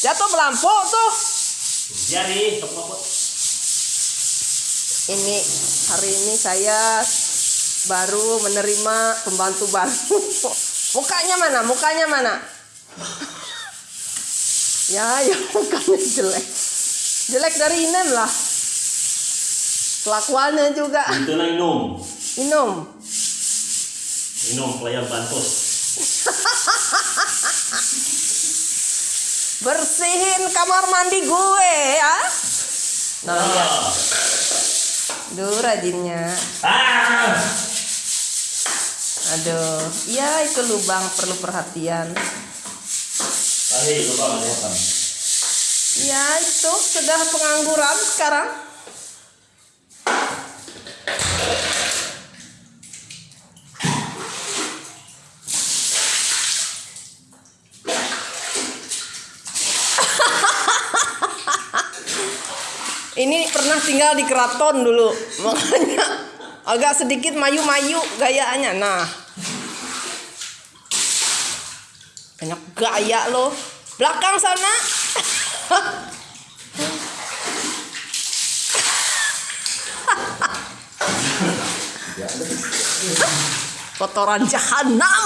Jatuh melampau tuh. Jadi, sok Ini hari ini saya baru menerima pembantu baru. Mukanya mana? Mukanya mana? Ya, ya mukanya jelek. Jelek dari Inem lah. Kelakuannya juga. Itu na inom. Minum. Inom pelayan bantos. Bersihin kamar mandi gue ya. Nah, lihat. Ah. Duh, rajinnya. Ah. Aduh, ya itu lubang perlu perhatian. Tadi lupa kelihatan. Ya itu sudah pengangguran sekarang. Ini pernah tinggal di keraton dulu, makanya agak sedikit mayu-mayu gayanya. Nah, banyak gaya loh. Belakang sana. Kotoran jahanam.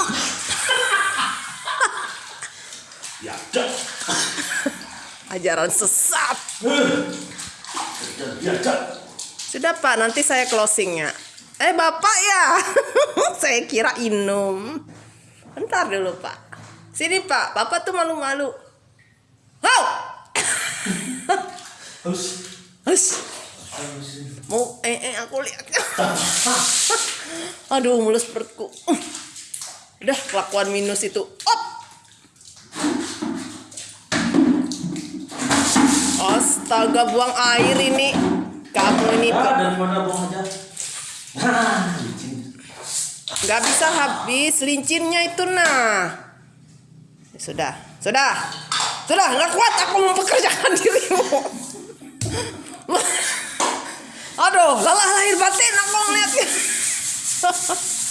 Ya. Ajaran sesat. Sudah Pak, nanti saya closingnya. Eh Bapak ya, saya kira inum. Bentar dulu Pak. Sini Pak, Bapak tuh malu-malu. Wow. Hus. Mau eh, eh aku lihat. Aduh, mulus perutku. Udah kelakuan minus itu. Astaga buang air ini. Kamu ini kok. Gak bisa habis lincinnya itu nah. Sudah, sudah, sudah. Gak kuat aku mempekerjakan dirimu. Aduh, lelah lahir batin aku ngeliatnya.